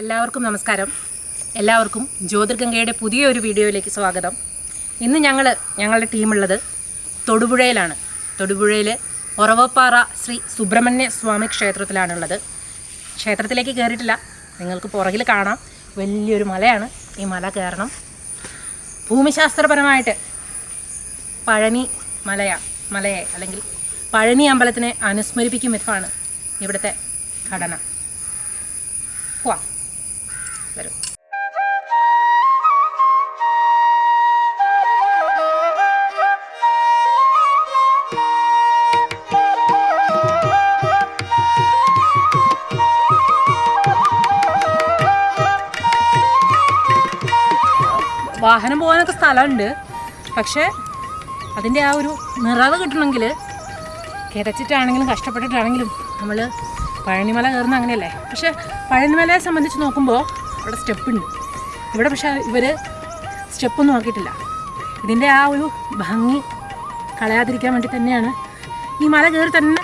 എല്ലാവർക്കും നമസ്കാരം. എല്ലാവർക്കും ജ്യോതിർഗംഗയുടെ പുതിയൊരു വീഡിയോയിലേക്ക് സ്വാഗതം. ഇന്ന് ഞങ്ങൾ ഞങ്ങളുടെ ടീമുള്ളത് തൊടുപുഴയിലാണ്. തൊടുപുഴയിൽ ഒറവപ്പാറ ശ്രീ സുബ്രഹ്മണ്യ സ്വാമി ക്ഷേത്രത്തിലാണുള്ളത്. ക്ഷേത്രത്തിലേക്ക് കയറിയിട്ടില്ല നിങ്ങൾക്ക് പുറകിൽ കാണാം. വലിയൊരു മലയാണ് ഈ മല കയറണം ഭൂമിശാസ്ത്രപരമായിട്ട് പഴനി മലയ മലയെ അല്ലെങ്കിൽ പഴനി അമ്പലത്തിനെ അനുസ്മരിപ്പിക്കും വിധമാണ് ഇവിടുത്തെ ഘടന. പോവാം. വാഹനം പോകാനൊക്കെ സ്ഥലമുണ്ട്. പക്ഷേ അതിന്റെ ആ ഒരു നിറവ് കിട്ടണമെങ്കിൽ കിടച്ചിട്ടാണെങ്കിലും കഷ്ടപ്പെട്ടിട്ടാണെങ്കിലും നമ്മൾ പഴനിമല കയറുന്ന അങ്ങനെയല്ലേ? പക്ഷേ പഴനിമലയെ സംബന്ധിച്ച് നോക്കുമ്പോൾ അവിടെ സ്റ്റെപ്പുണ്ട്. ഇവിടെ പക്ഷേ ഇവർ സ്റ്റെപ്പൊന്നും നോക്കിയിട്ടില്ല ഇതിന്റെ ആ ഒരു ഭംഗി കളയാതിരിക്കാൻ വേണ്ടി തന്നെയാണ് ഈ മല കയറി തന്നെ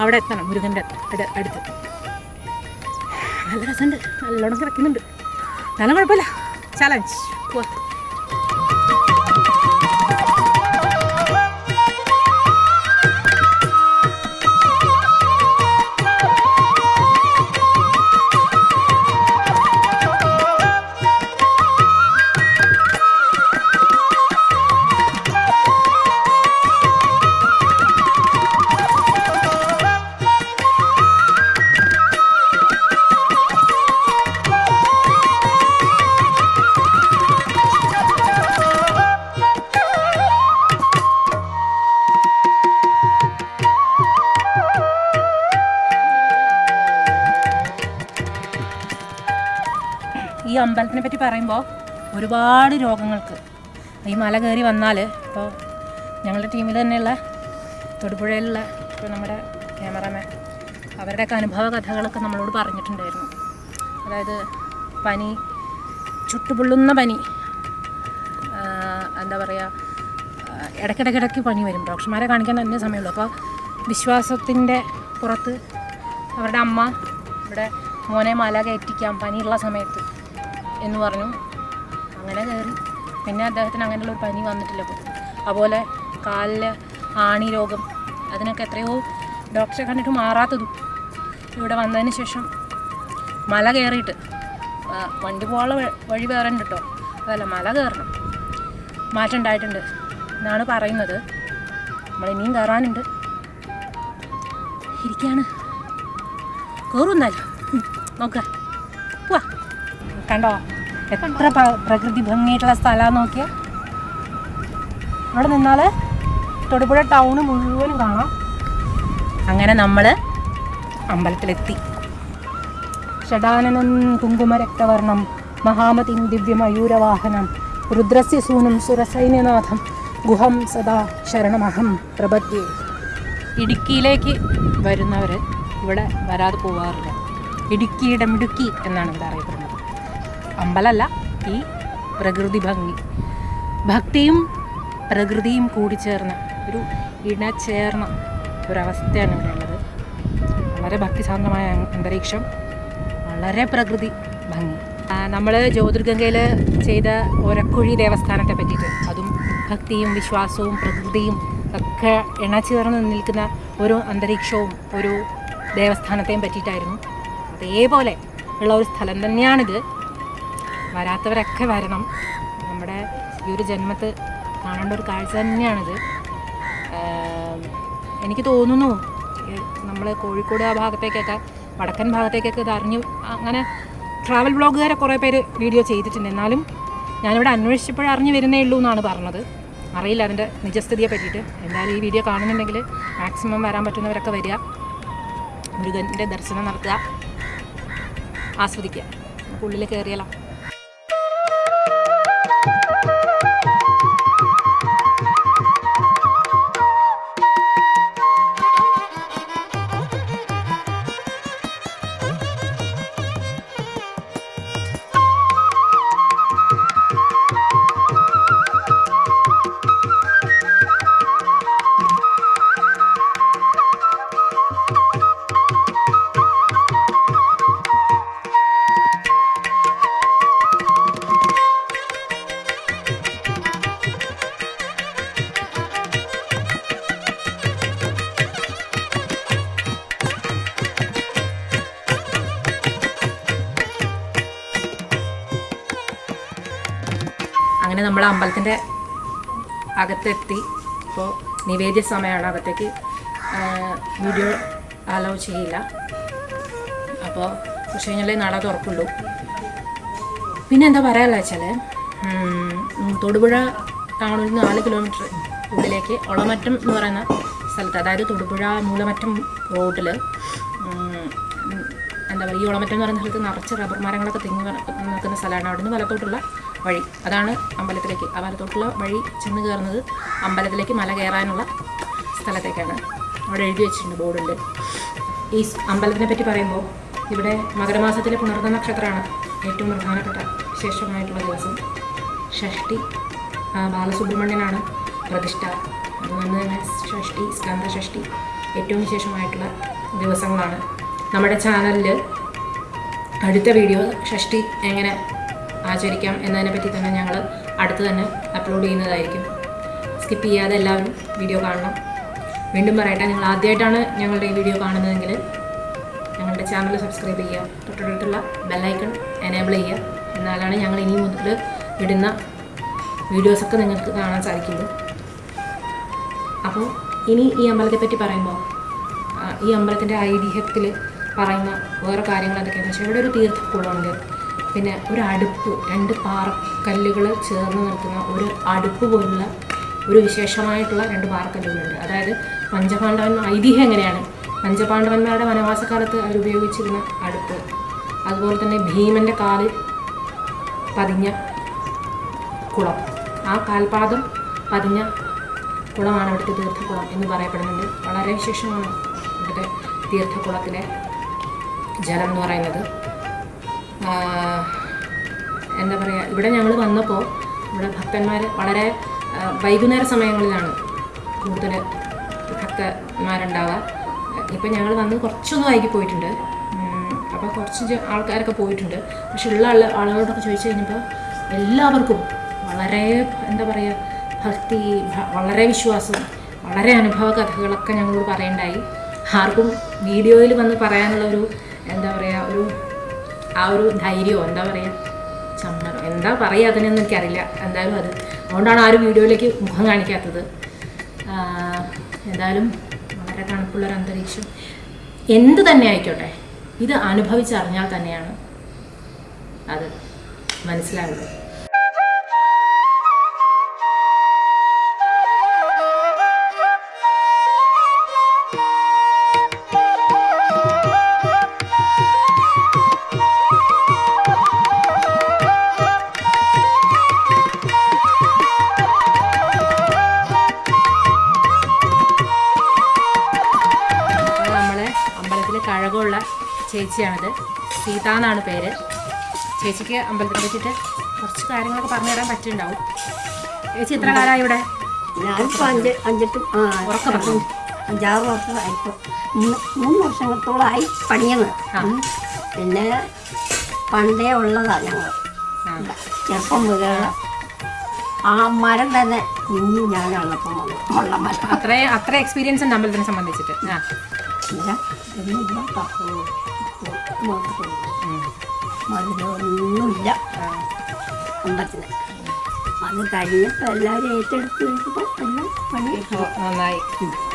അവിടെ എത്തണം മുരുകന്റെ അടു- അടുത്ത്. നല്ല രസമുണ്ട്. നല്ലോണം കിടക്കുന്നുണ്ട്. നല്ല കുഴപ്പമില്ല. ചലഞ്ച് പോവാ. അമ്പലത്തിനെ പറ്റി പറയുമ്പോൾ ഒരുപാട് രോഗങ്ങൾക്ക്. ഈ മല കയറി വന്നാൽ ഇപ്പോൾ ഞങ്ങളുടെ ടീമിൽ തന്നെയുള്ള തൊടുപുഴയിലുള്ള ഇപ്പോൾ നമ്മുടെ ക്യാമറാമാൻ അവരുടെയൊക്കെ അനുഭവ കഥകളൊക്കെ നമ്മളോട് പറഞ്ഞിട്ടുണ്ടായിരുന്നു. അതായത് പനി ചുട്ടുപൊള്ളുന്ന പനി എന്താ പറയുക ഇടയ്ക്കിടയ്ക്കിടയ്ക്ക് പനി വരും. ഡോക്ടർമാരെ കാണിക്കാൻ തന്നെ സമയമുള്ളൂ. അപ്പോൾ വിശ്വാസത്തിന്റെ പുറത്ത് അവരുടെ അമ്മ ഇവിടെ മോനെ മല കയറ്റിക്കാം പനിയുള്ള സമയത്ത് എന്ന് പറഞ്ഞു. അങ്ങനെ കയറി. പിന്നെ അദ്ദേഹത്തിന് അങ്ങനെയുള്ള ഒരു പനി വന്നിട്ടില്ല അപ്പോൾ അതുപോലെ കാലിൽ ആണി രോഗം അതിനൊക്കെ എത്രയോ ഡോക്ടറെ കണ്ടിട്ട് മാറാത്തതും ഇവിടെ വന്നതിന് ശേഷം മല കയറിയിട്ട് വണ്ടി പോകാനുള്ള വഴി വേറെ ഉണ്ട് കേട്ടോ അതല്ല മല കയറണം. മാറ്റം ഉണ്ടായിട്ടുണ്ട് എന്നാണ് പറയുന്നത്. നമ്മൾ ഇനിയും കയറാനുണ്ട്. ഇരിക്കാണ്. കയറുന്നല്ലോ നോക്ക. കണ്ടോ? എത്ര പ്രകൃതി ഭംഗിയായിട്ടുള്ള സ്ഥലമാണ് നോക്കിയ. അവിടെ നിന്നാൽ തൊടുപുഴ ടൗണ് മുഴുവനും കാണാം. അങ്ങനെ നമ്മൾ അമ്പലത്തിലെത്തി. ഷഡാനനം കുങ്കുമരക്തവർണം മഹാമതിം ദിവ്യമയൂരവാഹനം രുദ്രസ്യ സൂനം സുരസൈന്യനാഥം ഗുഹം സദാ ശരണമഹം പ്രപദ്യേ ഇടുക്കിയിലേക്ക് വരുന്നവർ ഇവിടെ വരാതെ പോവാറില്ല. ഇടുക്കിയുടെ മിടുക്കി എന്നാണ് ഇവിടെ അറിയപ്പെടുന്നത്. അമ്പലമല്ല ഈ പ്രകൃതി ഭംഗി. ഭക്തിയും പ്രകൃതിയും കൂടി ചേർന്ന ഒരു ഇണചേർന്ന ഒരവസ്ഥയാണ് ഇവിടെ ഉള്ളത്. വളരെ ഭക്തിസാന്ദ്രമായ അന്തരീക്ഷം വളരെ പ്രകൃതി ഭംഗി. നമ്മൾ ജ്യോതിർഗംഗയിൽ ചെയ്ത ഒരക്കുഴി ദേവസ്ഥാനത്തെ പറ്റിയിട്ട് അതും ഭക്തിയും വിശ്വാസവും പ്രകൃതിയും ഒക്കെ ഇണചേർന്ന് നിൽക്കുന്ന ഒരു അന്തരീക്ഷവും ഒരു ദേവസ്ഥാനത്തെയും പറ്റിയിട്ടായിരുന്നു. അതേപോലെ ഉള്ള ഒരു സ്ഥലം തന്നെയാണിത്. വരാത്തവരൊക്കെ വരണം. നമ്മുടെ ഈ ഒരു ജന്മത്ത് കാണേണ്ട ഒരു കാഴ്ച തന്നെയാണിത്. എനിക്ക് തോന്നുന്നു നമ്മൾ കോഴിക്കോട് ആ ഭാഗത്തേക്കൊക്കെ വടക്കൻ ഭാഗത്തേക്കൊക്കെ ഇത് അങ്ങനെ ട്രാവൽ ബ്ലോഗുകാരെ കുറേ പേര് വീഡിയോ ചെയ്തിട്ടുണ്ട്. എന്നാലും ഞാനിവിടെ അന്വേഷിച്ചപ്പോഴേ അറിഞ്ഞു വരുന്നേ ഉള്ളൂ എന്നാണ് പറഞ്ഞത്. അറിയില്ല അതിന്റെ നിജസ്ഥിതിയെ പറ്റിയിട്ട്. എന്തായാലും ഈ വീഡിയോ കാണുന്നുണ്ടെങ്കിൽ മാക്സിമം വരാൻ പറ്റുന്നവരൊക്കെ വരിക. മുരുകന്റെ ദർശനം നടത്തുക. ആസ്വദിക്കുക. ഉള്ളിൽ കയറിയാലോ? അകത്തെത്തി ഇപ്പോൾ നിവേദ്യ സമയമാണ് അകത്തേക്ക് വീഡിയോ അലോ ചെയ്യില്ല. അപ്പോൾ കുറച്ച് കഴിഞ്ഞാലേ നട തുറക്കുള്ളൂ. പിന്നെ എന്താ പറയാനുള്ള വെച്ചാൽ തൊടുപുഴ ടൗണിൽ നിന്ന് നാല് കിലോമീറ്റർ ഉള്ളിലേക്ക് ഒളമറ്റം എന്ന് പറയുന്ന സ്ഥലത്ത് അതായത് തൊടുപുഴ മൂലമറ്റം റോഡിൽ എന്താ പറയുക ഈ ഒളമറ്റം എന്ന് പറയുന്ന സ്ഥലത്ത് നിറച്ച് റബ്ബർ മരങ്ങളൊക്കെ തിങ്ങി നിൽക്കുന്ന സ്ഥലമാണ്. അവിടുന്ന് വലത്തോട്ടുള്ള വഴി. അതാണ് അമ്പലത്തിലേക്ക്. അമ്പലത്തോട്ടുള്ള വഴി ചെന്ന് കയറുന്നത് അമ്പലത്തിലേക്ക് മല കയറാനുള്ള സ്ഥലത്തേക്കാണ്. അവിടെ എഴുതി വെച്ചിട്ടുണ്ട് ബോർഡുണ്ട്. ഈ അമ്പലത്തിനെ പറ്റി പറയുമ്പോൾ ഇവിടെ മകരമാസത്തിലെ പുണർന്ന നക്ഷത്രമാണ് ഏറ്റവും പ്രധാനപ്പെട്ട വിശേഷമായിട്ടുള്ള ദിവസം. ഷഷ്ടി ബാലസുബ്രഹ്മണ്യനാണ് പ്രതിഷ്ഠ. അതുകൊണ്ട് തന്നെ ഷഷ്ടി സ്കന്ധ ഷഷ്ടി ഏറ്റവും വിശേഷമായിട്ടുള്ള ദിവസങ്ങളാണ്. നമ്മുടെ ചാനലിൽ അടുത്ത വീഡിയോ ഷഷ്ടി എങ്ങനെ ആചരിക്കാം എന്നതിനെ പറ്റി തന്നെ ഞങ്ങൾ അടുത്ത് തന്നെ അപ്ലോഡ് ചെയ്യുന്നതായിരിക്കും. സ്കിപ്പ് ചെയ്യാതെ എല്ലാവരും വീഡിയോ കാണണം. വീണ്ടും പറയട്ടെ നിങ്ങൾ ആദ്യമായിട്ടാണ് ഞങ്ങളുടെ ഈ വീഡിയോ കാണുന്നതെങ്കിൽ ഞങ്ങളുടെ ചാനൽ സബ്സ്ക്രൈബ് ചെയ്യുക. തൊട്ടടുത്തുള്ള ബെല്ലൈക്കൺ എനേബിൾ ചെയ്യുക. എന്നാലാണ് ഞങ്ങൾ ഇനി മുതൽ ഇടുന്ന വീഡിയോസൊക്കെ നിങ്ങൾക്ക് കാണാൻ സാധിക്കുള്ളൂ. അപ്പോൾ ഇനി ഈ അമ്പലത്തെ പറ്റി പറയുമ്പോൾ ഈ അമ്പലത്തിന്റെ ഐതിഹ്യത്തിൽ പറയുന്ന വേറെ കാര്യങ്ങൾ എന്തൊക്കെയാണെന്ന് വെച്ചാൽ ഇവിടെ ഒരു തീർത്ഥക്കുളമുണ്ട് പിന്നെ ഒരു അടുപ്പ് രണ്ട് പാറക്കല്ലുകൾ ചേർന്ന് നിൽക്കുന്ന ഒരു അടുപ്പ് പോലുള്ള ഒരു വിശേഷമായിട്ടുള്ള രണ്ട് പാറക്കല്ലുകളുണ്ട്. അതായത് പഞ്ചപാണ്ഡവന്മാർ ഐതിഹ്യം എങ്ങനെയാണ്? പഞ്ചപാണ്ഡവന്മാരുടെ വനവാസക്കാലത്ത് അവർ ഉപയോഗിച്ചിരുന്ന അടുപ്പ്. അതുപോലെ തന്നെ ഭീമന്റെ കാലിൽ പതിഞ്ഞ കുളം. ആ കാൽപാദം പതിഞ്ഞ കുളമാണ് അവിടുത്തെ തീർത്ഥക്കുളം എന്ന് പറയപ്പെടുന്നുണ്ട്. വളരെ വിശേഷമാണ് ഇവിടുത്തെ തീർത്ഥക്കുളത്തിലെ ജലം എന്ന് പറയുന്നത്. എന്താ പറയുക ഇവിടെ ഞങ്ങൾ വന്നപ്പോൾ ഇവിടെ ഭക്തന്മാർ വളരെ വൈകുന്നേര സമയങ്ങളിലാണ് കൂടുതൽ ഭക്തന്മാരുണ്ടാവുക. ഇപ്പം ഞങ്ങൾ വന്ന് കുറച്ചൊന്നും വൈകി പോയിട്ടുണ്ട്. അപ്പോൾ കുറച്ച് ആൾക്കാരൊക്കെ പോയിട്ടുണ്ട്. പക്ഷെ ഉള്ള ആൾ ആളുകളോടൊക്കെ ചോദിച്ചു കഴിഞ്ഞപ്പോൾ എല്ലാവർക്കും വളരെ എന്താ പറയുക ഭക്തി വളരെ വിശ്വാസം വളരെ അനുഭവ കഥകളൊക്കെ ഞങ്ങളോട് പറയണ്ടായി. ആർക്കും വീഡിയോയിൽ വന്ന് പറയാനുള്ള ഒരു എന്താ പറയുക ഒരു ആ ഒരു ധൈര്യമോ എന്താ പറയുക ചമ്മറോ എന്താ പറയുക അതിനൊന്നും എനിക്കറിയില്ല. എന്തായാലും അത്. അതുകൊണ്ടാണ് ആ ഒരു വീഡിയോയിലേക്ക് മുഖം കാണിക്കാത്തത്. എന്തായാലും വളരെ തണുപ്പുള്ളൊരു അന്തരീക്ഷം. എന്ത് തന്നെ ആയിക്കോട്ടെ ഇത് അനുഭവിച്ചറിഞ്ഞാൽ തന്നെയാണ് അത് മനസ്സിലാവുള്ളൂ സീത എന്നാണ് പേര്. ചേച്ചിക്ക് അമ്പലത്തിൽ വെച്ചിട്ട് കുറച്ച് കാര്യങ്ങളൊക്കെ പറഞ്ഞു തരാൻ പറ്റുന്നുണ്ടാവും ചേച്ചി എത്ര കാലമായി ഇവിടെ? ഞാനിപ്പോൾ അഞ്ച് അഞ്ചെട്ട് ഉറക്കെ. അഞ്ചാറ് വർഷമായിപ്പോൾ മൂന്ന് മൂന്ന് വർഷത്തോളമായി പണിയുന്നത്. ഉം. പിന്നെ പണ്ടേ ഉള്ളതാണ് ഞങ്ങൾ. ചെറുപ്പം മുതലുള്ള ആ മരം തന്നെ കുഞ്ഞു ഞാനുള്ളപ്പം ഉള്ള മരം. അത്ര അത്ര എക്സ്പീരിയൻസ് ഉണ്ട് അമ്പലത്തിനെ സംബന്ധിച്ചിട്ട്. ആ. മധുരമൊന്നുമില്ല. ആ. അമ്പലത്തിന് അത് കഴിഞ്ഞപ്പോൾ എല്ലാവരും ഏറ്റെടുത്ത് കഴിഞ്ഞപ്പോൾ എല്ലാം പണി നന്നായി.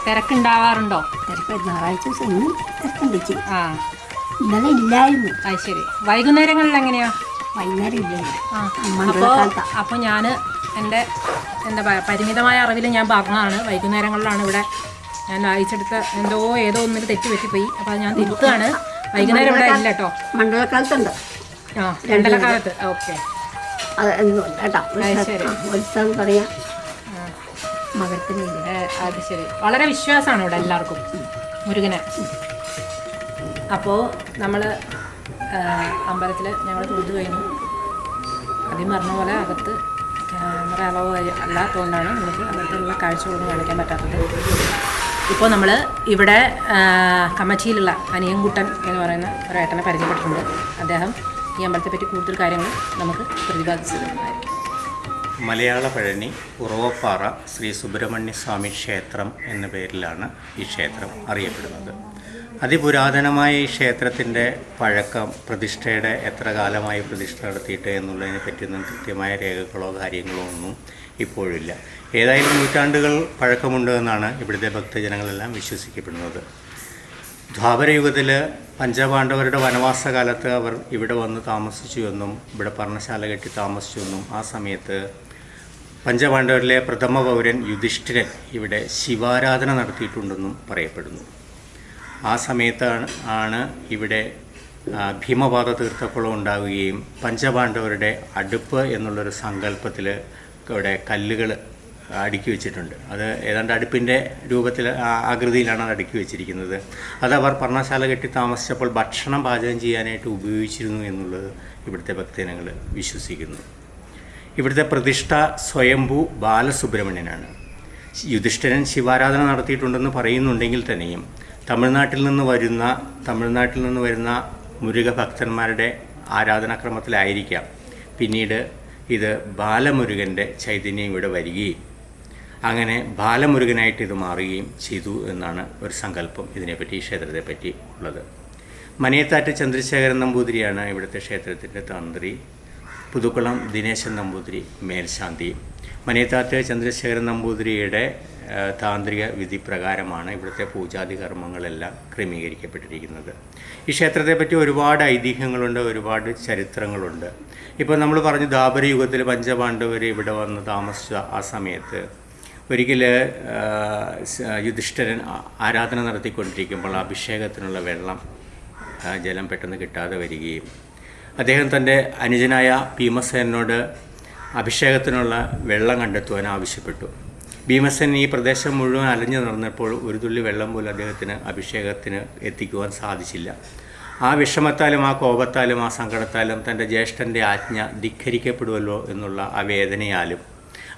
തിരക്കുണ്ടാവാറുണ്ടോ? തിരക്ക് ഞായറാഴ്ച ദിവസം ഇന്നും തിരക്കുണ്ടിച്ചു ആ. ഇന്നലെ ഇല്ലായിരുന്നു. അത് ശരി. വൈകുന്നേരങ്ങളിൽ എങ്ങനെയാ? വൈകുന്നേരം ഇല്ലായിരുന്നു അപ്പോൾ ഞാൻ എന്റെ എന്താ പറയുക പരിമിതമായ അറിവിൽ ഞാൻ പറഞ്ഞതാണ്. വൈകുന്നേരങ്ങളിലാണ് ഇവിടെ ഞാൻ വായിച്ചെടുത്ത എന്തോ ഏതോ ഒന്നിൽ തെറ്റ് പറ്റിപ്പോയി അപ്പോൾ ഞാൻ തിരുത്തുകയാണ്. വൈകുന്നേരം ഇവിടെ ഇല്ല കേട്ടോ. മണ്ഡലക്കാലത്തുണ്ട് ആ രണ്ടര കാലത്ത് ഓക്കെ കേട്ടോ. ഉത്സവം പറയാം മകരത്തിനില്ല അത് ശരി. വളരെ വിശ്വാസമാണ് ഇവിടെ എല്ലാവർക്കും. മുരുകനെ. അപ്പോൾ നമ്മൾ അമ്പലത്തിൽ ഞങ്ങൾ തൊഴുതു കഴിഞ്ഞു. ആദ്യം പറഞ്ഞ പോലെ അകത്ത് ക്യാമറ അളവ് അല്ലാത്തതുകൊണ്ടാണ് നമുക്ക് അകത്തുള്ള കാഴ്ചകളൊന്നും കാണിക്കാൻ പറ്റാത്തത്. ഇപ്പോൾ നമ്മൾ ഇവിടെ ആ, കമ്മച്ചിയിലുള്ള അനിയൻകുട്ടൻ എന്ന് പറയുന്ന ഒരു പരിചയപ്പെട്ടിട്ടുണ്ട്. അദ്ദേഹം ഈ അമ്പലത്തെപ്പറ്റി കൂടുതൽ കാര്യങ്ങൾ നമുക്ക് പ്രതിപാദിച്ചു തരുന്നതായിരിക്കും മലയാള പഴനി ഉറവപ്പാറ ശ്രീ സുബ്രഹ്മണ്യസ്വാമി ക്ഷേത്രം എന്ന പേരിലാണ് ഈ ക്ഷേത്രം അറിയപ്പെടുന്നത്. അതിപുരാതനമായ ഈ ക്ഷേത്രത്തിന്റെ പഴക്കം പ്രതിഷ്ഠയുടെ എത്ര കാലമായി പ്രതിഷ്ഠ നടത്തിയിട്ട് എന്നുള്ളതിനെ പറ്റിയൊന്നും കൃത്യമായ രേഖകളോ കാര്യങ്ങളോ ഒന്നും ഇപ്പോഴില്ല. ഏതായാലും നൂറ്റാണ്ടുകൾ പഴക്കമുണ്ട് എന്നാണ് ഇവിടുത്തെ ഭക്തജനങ്ങളെല്ലാം വിശ്വസിക്കപ്പെടുന്നത്. ദ്വാപരയുഗത്തിൽ പഞ്ചപാണ്ഡവരുടെ വനവാസ കാലത്ത് അവർ ഇവിടെ വന്ന് താമസിച്ചു എന്നും ഇവിടെ പർണശാല കെട്ടി താമസിച്ചു എന്നും ആ സമയത്ത് പഞ്ചപാണ്ഡവരിലെ പ്രഥമ പൗരൻ യുധിഷ്ഠിരൻ ഇവിടെ ശിവാരാധന നടത്തിയിട്ടുണ്ടെന്നും പറയപ്പെടുന്നു. ആ സമയത്താണ് ആണ് ഇവിടെ ഭീമപാത തീർത്ഥക്കുളം ഉണ്ടാവുകയും പഞ്ചപാണ്ഡവരുടെ അടുപ്പ് എന്നുള്ളൊരു സങ്കല്പത്തിൽ ഇവിടെ കല്ലുകൾ അടുക്കി വെച്ചിട്ടുണ്ട്. അത് ഏതാണ്ട് അടുപ്പിന്റെ രൂപത്തിൽ ആകൃതിയിലാണ് അത് അടുക്കി വെച്ചിരിക്കുന്നത്. അത് അവർ പർണശാല കെട്ടി താമസിച്ചപ്പോൾ ഭക്ഷണം പാചകം ചെയ്യാനായിട്ട് ഉപയോഗിച്ചിരുന്നു എന്നുള്ളത് ഇവിടുത്തെ ഭക്തജനങ്ങൾ വിശ്വസിക്കുന്നു. ഇവിടുത്തെ പ്രതിഷ്ഠ സ്വയംഭൂ ബാലസുബ്രഹ്മണ്യനാണ്. യുധിഷ്ഠിരൻ ശിവാരാധന നടത്തിയിട്ടുണ്ടെന്ന് പറയുന്നുണ്ടെങ്കിൽ തന്നെയും തമിഴ്നാട്ടിൽ നിന്ന് വരുന്ന തമിഴ്നാട്ടിൽ നിന്ന് വരുന്ന മുരുക ഭക്തന്മാരുടെ ആരാധനാക്രമത്തിലായിരിക്കാം പിന്നീട് ഇത് ബാലമുരുകന്റെ ചൈതന്യം ഇവിടെ വരികയും അങ്ങനെ ബാലമുരുകനായിട്ട് ഇത് മാറുകയും ചെയ്തു എന്നാണ് ഒരു സങ്കല്പം ഇതിനെപ്പറ്റി ക്ഷേത്രത്തെപ്പറ്റി ഉള്ളത്. മനയത്താറ്റ് ചന്ദ്രശേഖരൻ നമ്പൂതിരിയാണ് ഇവിടുത്തെ ക്ഷേത്രത്തിന്റെ തന്ത്രി. പുതുക്കുളം ദിനേശൻ നമ്പൂതിരി മേൽശാന്തി. മനയത്താറ്റ് ചന്ദ്രശേഖരൻ നമ്പൂതിരിയുടെ താന്ത്രിക വിധി പ്രകാരമാണ് ഇവിടുത്തെ പൂജാതി കർമ്മങ്ങളെല്ലാം ക്രമീകരിക്കപ്പെട്ടിരിക്കുന്നത്. ഈ ക്ഷേത്രത്തെപ്പറ്റി ഒരുപാട് ഐതിഹ്യങ്ങളുണ്ട് ഒരുപാട് ചരിത്രങ്ങളുണ്ട്. ഇപ്പോൾ നമ്മൾ പറഞ്ഞു ദാപരയുഗത്തിൽ പഞ്ചപാണ്ഡവർ ഇവിടെ വന്ന് താമസിച്ച ആ സമയത്ത് ഒരിക്കൽ യുധിഷ്ഠിരൻ ആരാധന നടത്തിക്കൊണ്ടിരിക്കുമ്പോൾ അഭിഷേകത്തിനുള്ള വെള്ളം ജലം പെട്ടെന്ന് കിട്ടാതെ വരികയും അദ്ദേഹം തന്റെ അനുജനായ ഭീമസേനോട് അഭിഷേകത്തിനുള്ള വെള്ളം കണ്ടെത്തുവാൻ ആവശ്യപ്പെട്ടു. ഭീമസേൻ ഈ പ്രദേശം മുഴുവൻ അലഞ്ഞു നടന്നപ്പോൾ ഒരു തുള്ളി വെള്ളം പോലും അദ്ദേഹത്തിന് അഭിഷേകത്തിന് എത്തിക്കുവാൻ സാധിച്ചില്ല. ആ വിഷമത്താലും ആ കോപത്താലും ആ സങ്കടത്താലും തന്റെ ജ്യേഷ്ഠന്റെ ആജ്ഞ ധിഖരിക്കപ്പെടുമല്ലോ എന്നുള്ള ആ വേദനയാലും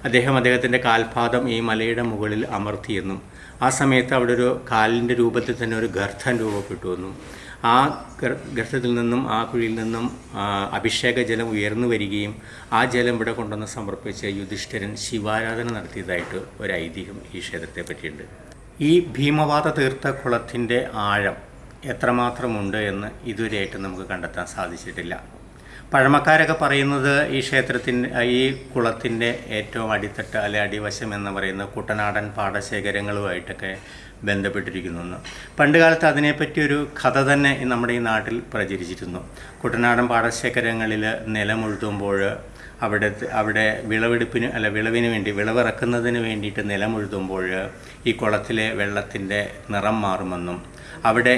അദ്ദേഹം അദ്ദേഹത്തിന്റെ കാൽപാദം ഈ മലയുടെ മുകളിൽ അമർത്തിയെന്നും ആ സമയത്ത് അവിടെ ഒരു കാലിന്റെ രൂപത്തിൽ തന്നെ ഒരു ഗർഭം രൂപപ്പെട്ടു എന്നും ആ ഗർഭത്തിൽ നിന്നും ആ കുഴിയിൽ നിന്നും അഭിഷേക ജലം ഉയർന്നു വരികയും ആ ജലം ഇവിടെ കൊണ്ടുവന്ന് സമർപ്പിച്ച് യുധിഷ്ഠിരൻ ശിവാരാധന നടത്തിയതായിട്ട് ഒരു ഐതിഹ്യം ഈ ക്ഷേത്രത്തെ പറ്റിയുണ്ട്. ഈ ഭീമവാത ഭീമവാദ തീർത്ഥക്കുളത്തിന്റെ ആഴം എത്രമാത്രമുണ്ട് എന്ന് ഇതുവരെയായിട്ട് നമുക്ക് കണ്ടെത്താൻ സാധിച്ചിട്ടില്ല. പഴമക്കാരൊക്കെ പറയുന്നത് ഈ ക്ഷേത്രത്തിന്റെ ഈ കുളത്തിന്റെ ഏറ്റവും അടിത്തട്ട് അല്ലെ അടിവശം എന്ന് പറയുന്ന കുട്ടനാടൻ പാടശേഖരങ്ങളുമായിട്ടൊക്കെ ബന്ധപ്പെട്ടിരിക്കുന്നു പണ്ട് കാലത്ത് അതിനെപ്പറ്റി ഒരു കഥ തന്നെ നമ്മുടെ ഈ നാട്ടിൽ പ്രചരിച്ചിരുന്നു. കുട്ടനാടൻ പാടശേഖരങ്ങളിൽ നിലമുഴുതുമ്പോൾ അവിടെ അവിടെ വിളവെടുപ്പിന് അല്ല വിളവിന് വേണ്ടി വിളവിറക്കുന്നതിന് വേണ്ടിയിട്ട് നിലമുഴുതുമ്പോൾ ഈ കുളത്തിലെ വെള്ളത്തിന്റെ നിറം മാറുമെന്നും അവിടെ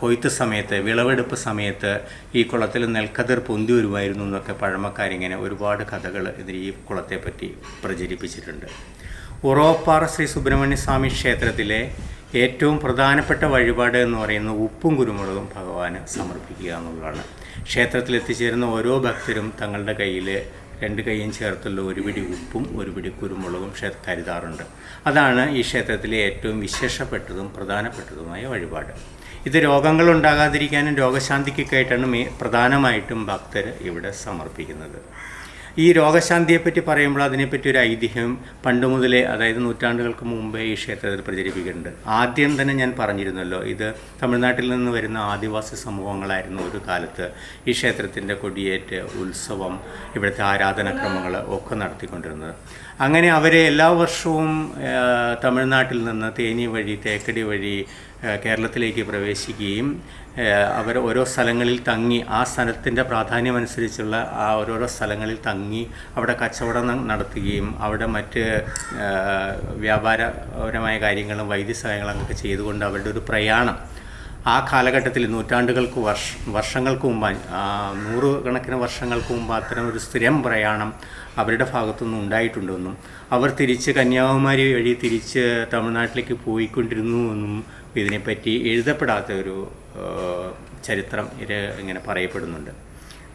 കൊയ്ത്ത് സമയത്ത് വിളവെടുപ്പ് സമയത്ത് ഈ കുളത്തിൽ നെൽക്കതിർ പൊന്തി വരുമായിരുന്നു എന്നൊക്കെ പഴമക്കാരിങ്ങനെ ഒരുപാട് കഥകൾ ഇതിൽ ഈ കുളത്തെപ്പറ്റി പ്രചരിപ്പിച്ചിട്ടുണ്ട്. ഉറവപ്പാറ ശ്രീ സുബ്രഹ്മണ്യ സ്വാമി ക്ഷേത്രത്തിലെ ഏറ്റവും പ്രധാനപ്പെട്ട വഴിപാട് എന്ന് പറയുന്നത് ഉപ്പും കുരുമുളകും ഭഗവാന് സമർപ്പിക്കുക എന്നുള്ളതാണ്. ക്ഷേത്രത്തിൽ എത്തിച്ചേരുന്ന ഓരോ ഭക്തരും തങ്ങളുടെ കയ്യിൽ രണ്ട് കൈയും ചേർത്തുള്ള ഒരു പിടി ഉപ്പും ഒരു പിടി കുരുമുളകും കരുതാറുണ്ട് അതാണ് ഈ ക്ഷേത്രത്തിലെ ഏറ്റവും വിശേഷപ്പെട്ടതും പ്രധാനപ്പെട്ടതുമായ വഴിപാട്. ഇത് രോഗങ്ങൾ ഉണ്ടാകാതിരിക്കാനും രോഗശാന്തിക്കൊക്കെ ആയിട്ടാണ് പ്രധാനമായിട്ടും ഭക്തർ ഇവിടെ സമർപ്പിക്കുന്നത്. ഈ രോഗശാന്തിയെപ്പറ്റി പറയുമ്പോൾ അതിനെപ്പറ്റി ഒരു ഐതിഹ്യം പണ്ട് മുതലേ അതായത് നൂറ്റാണ്ടുകൾക്ക് മുമ്പേ ഈ ക്ഷേത്രത്തിൽ പ്രചരിപ്പിക്കുന്നുണ്ട്. ആദ്യം തന്നെ ഞാൻ പറഞ്ഞിരുന്നല്ലോ ഇത് തമിഴ്നാട്ടിൽ നിന്ന് വരുന്ന ആദിവാസി സമൂഹങ്ങളായിരുന്നു ഒരു കാലത്ത് ഈ ക്ഷേത്രത്തിന്റെ കൊടിയേറ്റ് ഉത്സവം ഇവിടുത്തെ ആരാധനാക്രമങ്ങൾ ഒക്കെ നടത്തിക്കൊണ്ടിരുന്നത്. അങ്ങനെ അവരെ എല്ലാ വർഷവും തമിഴ്നാട്ടിൽ നിന്ന് തേനി വഴി തേക്കടി വഴി കേരളത്തിലേക്ക് പ്രവേശിക്കുകയും അവർ ഓരോ സ്ഥലങ്ങളിൽ തങ്ങി ആ സ്ഥലത്തിന്റെ പ്രാധാന്യമനുസരിച്ചുള്ള ആ ഓരോരോ സ്ഥലങ്ങളിൽ തങ്ങി അവിടെ കച്ചവടം നടത്തുകയും അവിടെ മറ്റ് വ്യാപാരപരമായ കാര്യങ്ങളും വൈദ്യസഹായങ്ങളും അങ്ങനെ ചെയ്തുകൊണ്ട് അവരുടെ ഒരു പ്രയാണം ആ കാലഘട്ടത്തിൽ നൂറ്റാണ്ടുകൾക്ക് വർഷ വർഷങ്ങൾക്ക് മുമ്പ് ആ, നൂറുകണക്കിന് വർഷങ്ങൾക്ക് മുമ്പ് അത്തരം ഒരു സ്ഥിരം പ്രയാണം അവരുടെ ഭാഗത്തുനിന്ന് ഉണ്ടായിട്ടുണ്ടെന്നും അവർ തിരിച്ച് കന്യാകുമാരി വഴി തിരിച്ച് തമിഴ്നാട്ടിലേക്ക് പോയിക്കൊണ്ടിരുന്നു എന്നും ഇതിനെപ്പറ്റി എഴുതപ്പെടാത്ത ഒരു ചരിത്രം ഇത് ഇങ്ങനെ പറയപ്പെടുന്നുണ്ട്.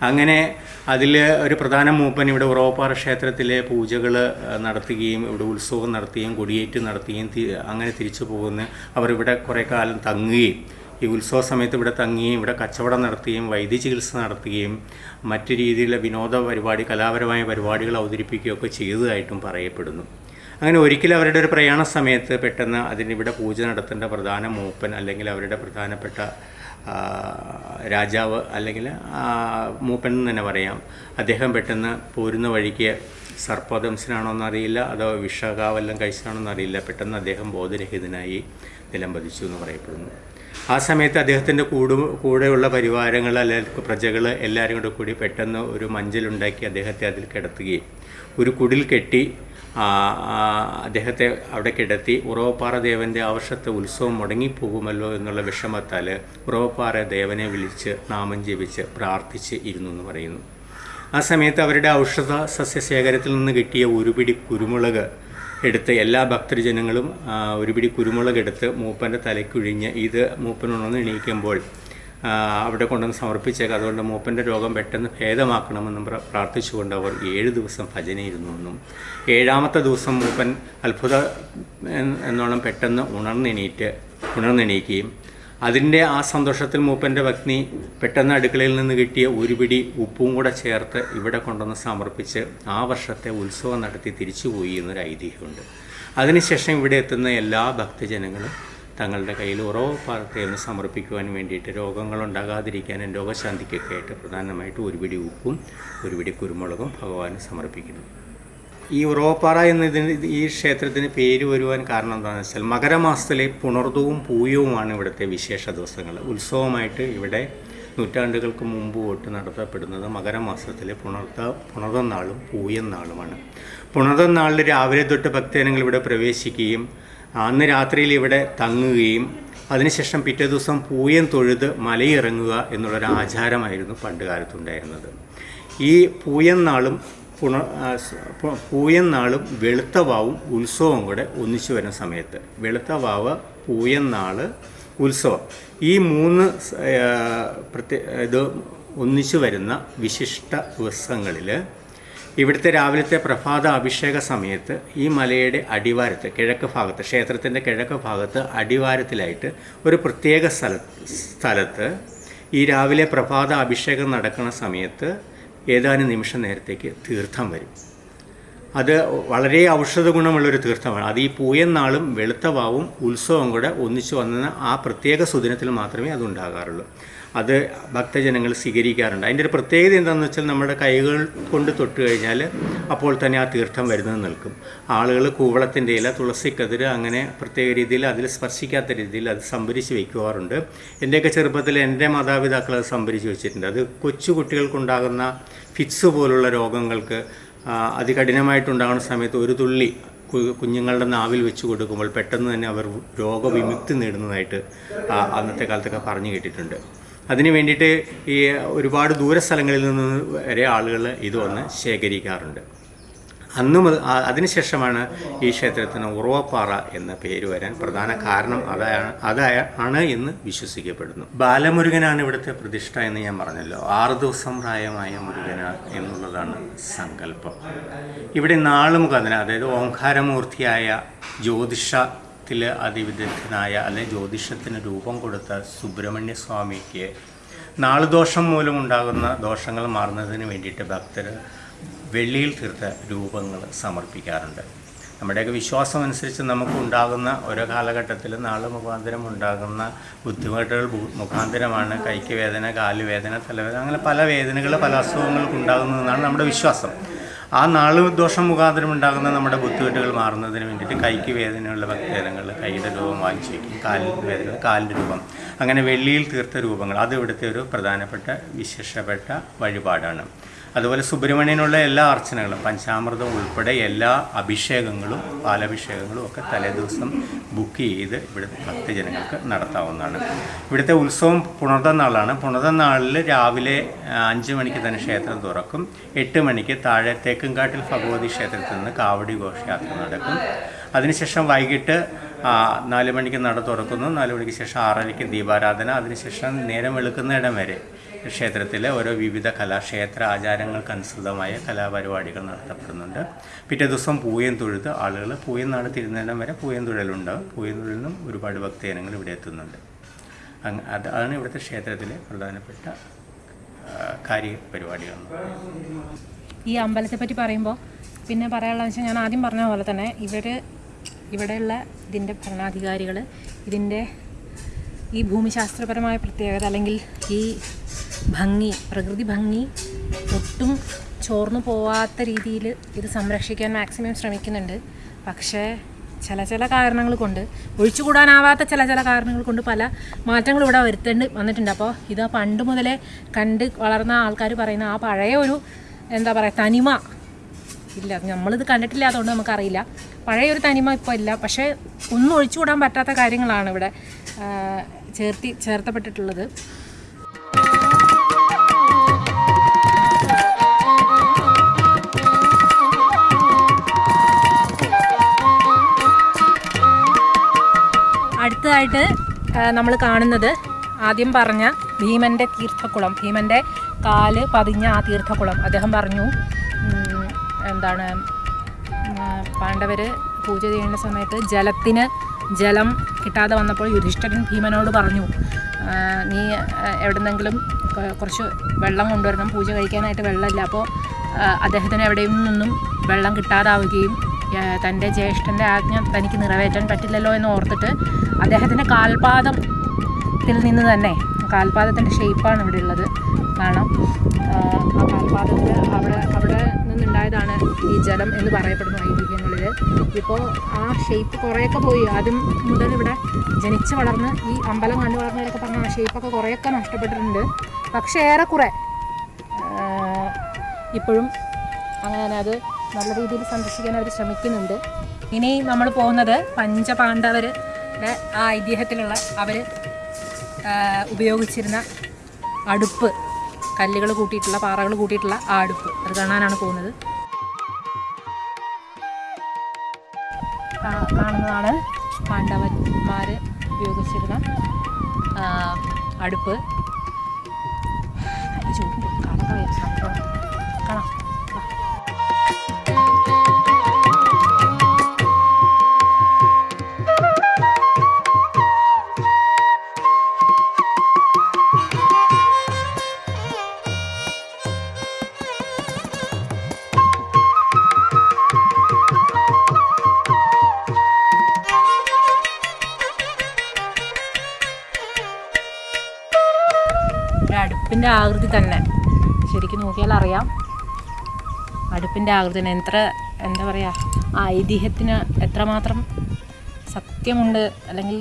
അങ്ങനെ അതിൽ ഒരു പ്രധാന മൂപ്പൻ ഇവിടെ ഉറവപ്പാറ ക്ഷേത്രത്തിലെ പൂജകൾ നടത്തുകയും ഇവിടെ ഉത്സവം നടത്തുകയും കൊടിയേറ്റ് നടത്തുകയും അങ്ങനെ തിരിച്ചു പോകുന്ന അവർ ഇവിടെ കുറേ കാലം തങ്ങുകയും ഈ ഉത്സവ സമയത്ത് ഇവിടെ തങ്ങുകയും ഇവിടെ കച്ചവടം നടത്തുകയും വൈദ്യ ചികിത്സ നടത്തുകയും മറ്റു രീതിയിലുള്ള വിനോദ പരിപാടി കലാപരമായ പരിപാടികൾ അവതരിപ്പിക്കുകയൊക്കെ ചെയ്തതായിട്ടും പറയപ്പെടുന്നു. അങ്ങനെ ഒരിക്കലും അവരുടെ ഒരു പ്രയാണ സമയത്ത് പെട്ടെന്ന് അതിനിവിടെ പൂജ നടത്തേണ്ട പ്രധാന മൂപ്പൻ അല്ലെങ്കിൽ അവരുടെ പ്രധാനപ്പെട്ട രാജാവ് അല്ലെങ്കിൽ മൂപ്പൻ എന്ന് തന്നെ പറയാം. അദ്ദേഹം പെട്ടെന്ന് പോരുന്ന വഴിക്ക് സർപ്പദംശനാണോ എന്നറിയില്ല അതോ വിഷകാവെല്ലാം കഴിച്ചതാണോ എന്നറിയില്ല. പെട്ടെന്ന് അദ്ദേഹം ബോധരഹിതനായി നിലം പതിച്ചു എന്ന് പറയപ്പെടുന്നു. ആ സമയത്ത് അദ്ദേഹത്തിന്റെ കൂടു കൂടെയുള്ള പരിവാരങ്ങൾ അല്ലെങ്കിൽ പ്രജകൾ എല്ലാവരും കൂടെ കൂടി പെട്ടെന്ന് ഒരു മഞ്ചലുണ്ടാക്കി അദ്ദേഹത്തെ അതിൽ കിടത്തുകയും ഒരു കുടിൽ കെട്ടി അദ്ദേഹത്തെ അവിടെ കിടത്തി ഉറവപ്പാറ ദേവന്റെ ആവശ്യത്തെ ഉത്സവം മുടങ്ങിപ്പോകുമല്ലോ എന്നുള്ള വിഷമത്താൽ ഉറവപ്പാറ ദേവനെ വിളിച്ച് നാമം ജപിച്ച് പ്രാർത്ഥിച്ച് ഇരുന്നു എന്ന് പറയുന്നു. ആ സമയത്ത് അവരുടെ ഔഷധ സസ്യശേഖരത്തിൽ നിന്ന് കിട്ടിയ ഒരു പിടി കുരുമുളക് എടുത്ത് എല്ലാ ഭക്തജനങ്ങളും ഒരുപിടി ഒരു പിടി കുരുമുളക് എടുത്ത് മൂപ്പന്റെ തലയ്ക്കുഴിഞ്ഞ് ഇത് മൂപ്പനുണർന്ന് എണീക്കുമ്പോൾ അവിടെ കൊണ്ടുവന്ന് സമർപ്പിച്ചേക്ക്. അതുകൊണ്ട് മൂപ്പന്റെ രോഗം പെട്ടെന്ന് ഭേദമാക്കണമെന്നും പ്രാർത്ഥിച്ചുകൊണ്ട് അവർ ഏഴ് ദിവസം ഭജനയിരുന്നു എന്നും. ഏഴാമത്തെ ദിവസം മൂപ്പൻ അത്ഭുത എന്നോണം പെട്ടെന്ന് ഉണർന്നെണീറ്റ് ഉണർന്നെണീക്കുകയും അതിന്റെ ആ സന്തോഷത്തിൽ മൂപ്പന്റെ ഭഗ്നി പെട്ടെന്ന് അടുക്കളയിൽ നിന്ന് കിട്ടിയ ഒരു പിടി ഉപ്പും കൂടെ ചേർത്ത് ഇവിടെ കൊണ്ടുവന്ന് സമർപ്പിച്ച് ആ വർഷത്തെ ഉത്സവം നടത്തി തിരിച്ചുപോയി എന്നൊരു ഐതിഹ്യമുണ്ട് അതിനുശേഷം ഇവിടെ എത്തുന്ന എല്ലാ ഭക്തജനങ്ങളും തങ്ങളുടെ കയ്യിൽ ഉറവ് പാർട്ടിയെന്ന് സമർപ്പിക്കുവാൻ വേണ്ടിയിട്ട് രോഗങ്ങളുണ്ടാകാതിരിക്കാനും രോഗശാന്തിക്കൊക്കെ ആയിട്ട് പ്രധാനമായിട്ട് ഒരു പിടി ഉപ്പും ഒരു പിടി കുരുമുളകും ഭഗവാന് സമർപ്പിക്കുന്നു. ഈ ഉറവപ്പാറ എന്നതിന് ഈ ക്ഷേത്രത്തിന് പേര് വരുവാൻ കാരണം എന്താണെന്ന് വെച്ചാൽ മകരമാസത്തിലെ പുണർദവും പൂയവുമാണ് ഇവിടുത്തെ വിശേഷ ദിവസങ്ങൾ. ഉത്സവമായിട്ട് ഇവിടെ നൂറ്റാണ്ടുകൾക്ക് മുമ്പ് തൊട്ട് നടത്തപ്പെടുന്നത് മകരമാസത്തിലെ പുണർത്ത പുണർതം നാളും പൂയം നാളുമാണ്. പുണർതം നാളിൽ രാവിലെ തൊട്ട് ഭക്തജനങ്ങൾ ഇവിടെ പ്രവേശിക്കുകയും അന്ന് രാത്രിയിൽ ഇവിടെ തങ്ങുകയും അതിനുശേഷം പിറ്റേ ദിവസം പൂയം തൊഴുത് മലയിറങ്ങുക എന്നുള്ളൊരു ആചാരമായിരുന്നു പണ്ട് കാലത്തുണ്ടായിരുന്നത്. ഈ പൂയം നാളും പുണ പൂയം നാളും വെളുത്ത വാവും ഉത്സവവും കൂടെ ഒന്നിച്ചു വരുന്ന സമയത്ത്. വെളുത്ത വാവ് പൂയം നാൾ ഉത്സവം. ഈ മൂന്ന് പ്രത്യേക ഇത് ഒന്നിച്ചു വരുന്ന വിശിഷ്ട ദിവസങ്ങളിൽ ഇവിടുത്തെ രാവിലത്തെ പ്രഭാത അഭിഷേക സമയത്ത് ഈ മലയുടെ അടിവാരത്ത് കിഴക്ക് ഭാഗത്ത് ക്ഷേത്രത്തിന്റെ കിഴക്ക് ഭാഗത്ത് അടിവാരത്തിലായിട്ട് ഒരു പ്രത്യേക സ്ഥല സ്ഥലത്ത് ഈ രാവിലെ പ്രഭാത അഭിഷേകം നടക്കുന്ന സമയത്ത് ഏതാനും നിമിഷം നേരത്തേക്ക് തീർത്ഥം വരും. അത് വളരെ ഔഷധ ഗുണമുള്ളൊരു തീർത്ഥമാണ്. അത് ഈ പൂയൻ വെളുത്തവാവും വെളുത്ത വാവും ഉത്സവം കൂടെ ഒന്നിച്ചു വന്ന ആ പ്രത്യേക സുദിനത്തിൽ മാത്രമേ അത് ഉണ്ടാകാറുള്ളൂ അത് ഭക്തജനങ്ങൾ സ്വീകരിക്കാറുണ്ട്. അതിന്റെ ഒരു പ്രത്യേകത എന്താണെന്ന് വെച്ചാൽ നമ്മുടെ കൈകൾ കൊണ്ട് തൊട്ട് കഴിഞ്ഞാൽ അപ്പോൾ തന്നെ ആ തീർത്ഥം വരുന്നത് നിൽക്കും. ആളുകൾ കൂവളത്തിന്റെ ഇല തുളസിക്കതിര് അങ്ങനെ പ്രത്യേക രീതിയിൽ അതിൽ സ്പർശിക്കാത്ത രീതിയിൽ അത് സംഭരിച്ച് വയ്ക്കുവാറുണ്ട്. എന്റെയൊക്കെ ചെറുപ്പത്തിൽ എന്റെ മാതാപിതാക്കൾ അത് സംഭരിച്ച് വെച്ചിട്ടുണ്ട്. അത് കൊച്ചു കുട്ടികൾക്കുണ്ടാകുന്ന ഫിറ്റ്സ് പോലുള്ള രോഗങ്ങൾക്ക് അതികഠിനമായിട്ടുണ്ടാകുന്ന സമയത്ത് ഒരു തുള്ളി കുഞ്ഞുങ്ങളുടെ നാവിൽ വെച്ച് കൊടുക്കുമ്പോൾ പെട്ടെന്ന് തന്നെ അവർ രോഗവിമുക്തി നേടുന്നതായിട്ട് അന്നത്തെ കാലത്തൊക്കെ പറഞ്ഞു കേട്ടിട്ടുണ്ട്. അതിന് വേണ്ടിയിട്ട് ഈ ഒരുപാട് ദൂര സ്ഥലങ്ങളിൽ നിന്ന് വരെ ആളുകൾ ഇത് വന്ന് ശേഖരിക്കാറുണ്ട്. അന്ന് മുതൽ അതിനുശേഷമാണ് ഈ ക്ഷേത്രത്തിന് ഉറവപ്പാറ എന്ന പേര് വരാൻ പ്രധാന കാരണം അതാണ് അതായ ആണ് എന്ന് വിശ്വസിക്കപ്പെടുന്നു. ബാലമുരുകനാണ് ഇവിടുത്തെ പ്രതിഷ്ഠ എന്ന് ഞാൻ പറഞ്ഞല്ലോ. ആറ് ദിവസം പ്രായമായ മുരുകന എന്നുള്ളതാണ് സങ്കല്പം. ഇവിടെ നാളുമുഖ അതിന് അതായത് ഓംകാരമൂർത്തിയായ ജ്യോതിഷത്തിൽ അതിവിദഗ്ധനായ അല്ലെ ജ്യോതിഷത്തിന് രൂപം കൊടുത്ത സുബ്രഹ്മണ്യ സ്വാമിക്ക് നാളുദോഷം മൂലമുണ്ടാകുന്ന ദോഷങ്ങൾ മാറുന്നതിന് വേണ്ടിയിട്ട് ഭക്തർ വെള്ളിയിൽ തീർത്ത രൂപങ്ങൾ സമർപ്പിക്കാറുണ്ട്. നമ്മുടെയൊക്കെ വിശ്വാസം അനുസരിച്ച് നമുക്ക് ഉണ്ടാകുന്ന ഓരോ കാലഘട്ടത്തിൽ നാൾ മുഖാന്തരം ഉണ്ടാകുന്ന ബുദ്ധിമുട്ടുകൾ മുഖാന്തരമാണ്. കൈക്ക് വേദന കാലുവേദന തലവേദന അങ്ങനെ പല വേദനകൾ പല അസുഖങ്ങൾക്ക് ഉണ്ടാകുന്നതെന്നാണ് നമ്മുടെ വിശ്വാസം. ആ നാൾ ദോഷം മുഖാന്തരം ഉണ്ടാകുന്ന നമ്മുടെ ബുദ്ധിമുട്ടുകൾ മാറുന്നതിന് വേണ്ടിയിട്ട് കൈക്ക് വേദനയുള്ള ഭക്തജനങ്ങൾ കൈയുടെ രൂപം വാങ്ങിച്ചു വയ്ക്കും കാലിൽ വേദന കാലിന്റെ രൂപം. അങ്ങനെ വെള്ളിയിൽ തീർത്ത രൂപങ്ങൾ. അത് ഇവിടുത്തെ ഒരു പ്രധാനപ്പെട്ട വിശേഷപ്പെട്ട വഴിപാടാണ്. അതുപോലെ സുബ്രഹ്മണ്യനുള്ള എല്ലാ അർച്ചനകളും പഞ്ചാമൃതം ഉൾപ്പെടെ എല്ലാ അഭിഷേകങ്ങളും പാലഭിഷേകങ്ങളും ഒക്കെ തലേദിവസം ബുക്ക് ചെയ്ത് ഇവിടുത്തെ ഭക്തജനങ്ങൾക്ക് നടത്താവുന്നതാണ്. ഇവിടുത്തെ ഉത്സവം പുണർതനാളാണ് പുണർതനാളിൽ രാവിലെ അഞ്ച് മണിക്ക് തന്നെ ക്ഷേത്രം തുറക്കും. എട്ട് മണിക്ക് താഴെ തേക്കുംകാട്ടിൽ ഭഗവതി ക്ഷേത്രത്തിൽ നിന്ന് കാവടി ഘോഷയാത്ര നടക്കും. അതിനുശേഷം വൈകിട്ട് നാല് മണിക്ക് നട തുറക്കുന്നു. നാല് മണിക്ക് ശേഷം ആറരയ്ക്ക് ദീപാരാധന. അതിനുശേഷം നേരം വെളുക്കുന്നിടം വരെ ക്ഷേത്രത്തിലെ ഓരോ വിവിധ കലാക്ഷേത്ര ആചാരങ്ങൾക്കനുസൃതമായ കലാപരിപാടികൾ നടത്തപ്പെടുന്നുണ്ട്. പിറ്റേ ദിവസം പൂയം തൊഴുത് ആളുകൾ പൂയം നാട് തിരുന്നിടം വരെ പൂയം തൊഴിലുണ്ട്. പൂയം തൊഴിലിനും ഒരുപാട് ഭക്തജനങ്ങൾ ഇവിടെ എത്തുന്നുണ്ട്. അതാണ് ഇവിടുത്തെ ക്ഷേത്രത്തിലെ പ്രധാനപ്പെട്ട കാര്യ പരിപാടികൾ ഈ അമ്പലത്തെ പറ്റി പറയുമ്പോൾ പിന്നെ പറയാനുള്ള വെച്ചാൽ ഞാൻ ആദ്യം പറഞ്ഞ പോലെ തന്നെ ഇവർ ഇവിടെയുള്ള ഇതിന്റെ ഭരണാധികാരികൾ ഇതിന്റെ ഈ ഭൂമിശാസ്ത്രപരമായ പ്രത്യേകത അല്ലെങ്കിൽ ഈ ഭംഗി പ്രകൃതി ഭംഗി ഒട്ടും ചോർന്നു പോവാത്ത രീതിയിൽ ഇത് സംരക്ഷിക്കാൻ മാക്സിമം ശ്രമിക്കുന്നുണ്ട്. പക്ഷേ ചില ചില കാരണങ്ങൾ കൊണ്ട് ഒഴിച്ചുകൂടാനാവാത്ത ചില ചില കാരണങ്ങൾ കൊണ്ട് പല മാറ്റങ്ങളും ഇവിടെ വരുത്തേണ്ടി വന്നിട്ടുണ്ട്. അപ്പോൾ ഇത് പണ്ട് മുതലേ കണ്ട് വളർന്ന ആൾക്കാർ പറയുന്ന ആ പഴയ ഒരു എന്താ പറയുക തനിമ ഇല്ല. നമ്മളിത് കണ്ടിട്ടില്ല അതുകൊണ്ട് നമുക്കറിയില്ല. പഴയൊരു തനിമ ഇപ്പോൾ ഇല്ല. പക്ഷേ ഒന്നും ഒഴിച്ചുകൂടാൻ പറ്റാത്ത കാര്യങ്ങളാണ് ഇവിടെ ചേർത്തി ചേർത്തപ്പെട്ടിട്ടുള്ളത്. അടുത്തതായിട്ട് നമ്മൾ കാണുന്നത് ആദ്യം പറഞ്ഞ ഭീമന്റെ തീർത്ഥക്കുളം. ഭീമന്റെ കാൽ പതിഞ്ഞ ആ തീർത്ഥക്കുളം. അദ്ദേഹം പറഞ്ഞു എന്താണ് പാണ്ഡവർ പൂജ ചെയ്യേണ്ട സമയത്ത് ജലത്തിന് ജലം കിട്ടാതെ വന്നപ്പോൾ യുധിഷ്ഠിരൻ ഭീമനോട് പറഞ്ഞു നീ എവിടെന്നെങ്കിലും കുറച്ച് വെള്ളം കൊണ്ടുവരണം പൂജ കഴിക്കാനായിട്ട് വെള്ളമില്ല. അപ്പോൾ അദ്ദേഹത്തിന് എവിടെയും നിന്നും വെള്ളം കിട്ടാതാവുകയും തന്റെ ജ്യേഷ്ഠന്റെ ആജ്ഞ തനിക്ക് നിറവേറ്റാൻ പറ്റില്ലല്ലോ എന്ന് ഓർത്തിട്ട് അദ്ദേഹത്തിന്റെ കാൽപാദത്തിൽ നിന്ന് തന്നെ കാൽപാദത്തിന്റെ ഷേപ്പാണ് ഇവിടെ ഉള്ളത്. കാണാം. ആ കാൽപാദത്തിൽ അവിടെ അവിടെ നിന്നുണ്ടായതാണ് ഈ ജലം എന്ന് പറയപ്പെടുന്നു ഐതിഹ്യങ്ങളിൽ ഇപ്പോൾ ആ ഷേപ്പ് കുറേയൊക്കെ പോയി. ആദ്യം മുതൽ ഇവിടെ ജനിച്ച് വളർന്ന് ഈ അമ്പലം കണ്ടു വളർന്നവരൊക്കെ പറഞ്ഞ ആ ഷേപ്പൊക്കെ കുറേയൊക്കെ നഷ്ടപ്പെട്ടിട്ടുണ്ട്. പക്ഷേ ഏറെക്കുറെ ഇപ്പോഴും അങ്ങനെ അത് നല്ല രീതിയിൽ സംരക്ഷിക്കാൻ അവർ ശ്രമിക്കുന്നുണ്ട്. ഇനി നമ്മൾ പോകുന്നത് പഞ്ചപാണ്ഡവരുടെ ആ ഐതിഹ്യത്തിലുള്ള അവർ ഉപയോഗിച്ചിരുന്ന അടുപ്പ് കല്ലുകൾ കൂട്ടിയിട്ടുള്ള പാറകൾ കൂട്ടിയിട്ടുള്ള ആ അടുപ്പ്. അത് കാണാനാണ് പോകുന്നത്. കാണുന്നതാണ് പാണ്ഡവന്മാർ ഉപയോഗിച്ചിരുന്ന അടുപ്പ്. കാണാം അടുപ്പിന്റെ ആകൃതി എത്ര എന്താ പറയുക ആ ഐതിഹ്യത്തിന് എത്രമാത്രം സത്യമുണ്ട് അല്ലെങ്കിൽ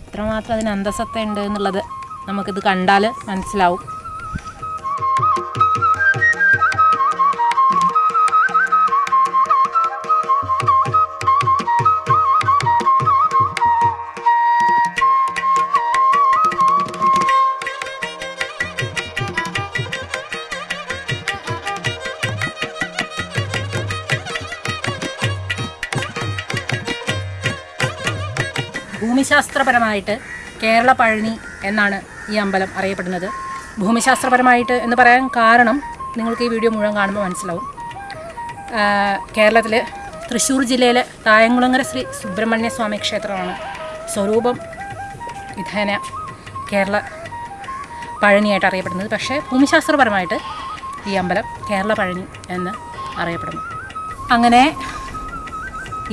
എത്രമാത്രം അതിന് അന്തസത്ത ഉണ്ട് എന്നുള്ളത് നമുക്കിത് കണ്ടാൽ മനസ്സിലാവും. ഭൂമിശാസ്ത്രപരമായിട്ട് കേരള പഴനി എന്നാണ് ഈ അമ്പലം അറിയപ്പെടുന്നത്. ഭൂമിശാസ്ത്രപരമായിട്ട് എന്ന് പറയാൻ കാരണം നിങ്ങൾക്ക് ഈ വീഡിയോ മുഴുവൻ കാണുമ്പോൾ മനസ്സിലാവും. കേരളത്തിൽ തൃശ്ശൂർ ജില്ലയിലെ തായംകുളങ്ങര ശ്രീ സുബ്രഹ്മണ്യ സ്വാമി ക്ഷേത്രമാണ് സ്വരൂപം വിധേന കേരള പഴനിയായിട്ട് അറിയപ്പെടുന്നത്. പക്ഷേ ഭൂമിശാസ്ത്രപരമായിട്ട് ഈ അമ്പലം കേരള പഴനി എന്ന് അറിയപ്പെടുന്നു. അങ്ങനെ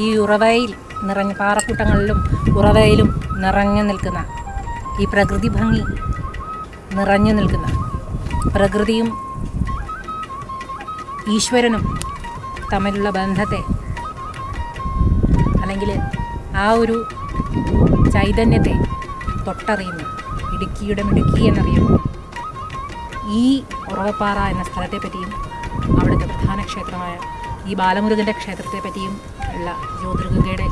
ഈ ഉറവയിൽ നിറഞ്ഞ പാറക്കൂട്ടങ്ങളിലും ഉറവയിലും നിറഞ്ഞു നിൽക്കുന്ന ഈ പ്രകൃതി ഭംഗി നിറഞ്ഞു നിൽക്കുന്ന പ്രകൃതിയും ഈശ്വരനും തമ്മിലുള്ള ബന്ധത്തെ അല്ലെങ്കിൽ ആ ഒരു ചൈതന്യത്തെ തൊട്ടറിയുന്നു ഇടുക്കിയുടെ മിടുക്കി എന്നറിയുന്നു ഈ ഉറവപ്പാറ എന്ന സ്ഥലത്തെ പറ്റിയും അവിടുത്തെ പ്രധാന ക്ഷേത്രമായ ഈ ബാലമുരുകന്റെ ക്ഷേത്രത്തെ പറ്റിയും ഉള്ള ജ്യോതിർഗംഗയുടെ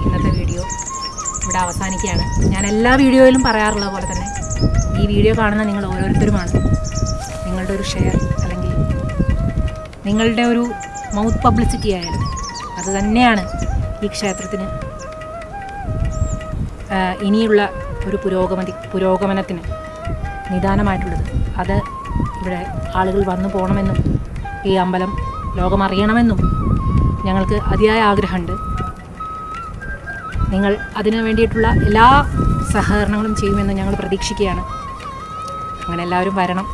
ഇവിടെ അവസാനിക്കുകയാണ്. ഞാൻ എല്ലാ വീഡിയോയിലും പറയാറുള്ള പോലെ തന്നെ ഈ വീഡിയോ കാണുന്ന നിങ്ങൾ ഓരോരുത്തരുമാണ്. നിങ്ങളുടെ ഒരു ഷെയർ അല്ലെങ്കിൽ നിങ്ങളുടെ ഒരു മൗത്ത് പബ്ലിസിറ്റി ആയാലും അത് തന്നെയാണ് ഈ ക്ഷേത്രത്തിന് ഇനിയുള്ള ഒരു പുരോഗമതി പുരോഗമനത്തിന് നിദാനമായിട്ടുള്ളത്. അത് ഇവിടെ ആളുകൾ വന്നു പോകണമെന്നും ഈ അമ്പലം ലോകമറിയണമെന്നും ഞങ്ങൾക്ക് അതിയായ ആഗ്രഹമുണ്ട്. നിങ്ങൾ അതിനു വേണ്ടിയിട്ടുള്ള എല്ലാ സഹകരണങ്ങളും ചെയ്യുമെന്ന് ഞങ്ങൾ പ്രതീക്ഷിക്കുകയാണ്. അങ്ങനെ എല്ലാവരും വരണം.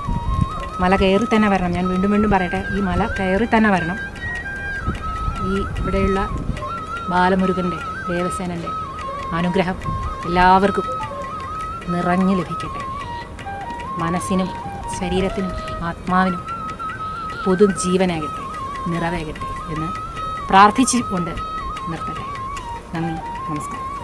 മല കയറി തന്നെ വരണം. ഞാൻ വീണ്ടും വീണ്ടും പറയട്ടെ ഈ മല കയറി തന്നെ വരണം. ഈ ഇവിടെയുള്ള ബാലമുരുകന്റെ ദേവസേനന്റെ അനുഗ്രഹം എല്ലാവർക്കും നിറഞ്ഞു ലഭിക്കട്ടെ. മനസ്സിനും ശരീരത്തിനും ആത്മാവിനും പൊതു ജീവനാകട്ടെ നിറവേകട്ടെ എന്ന് പ്രാർത്ഥിച്ചുകൊണ്ട് നിർത്തട്ടെ. നന്ദി. നമസ്കാരം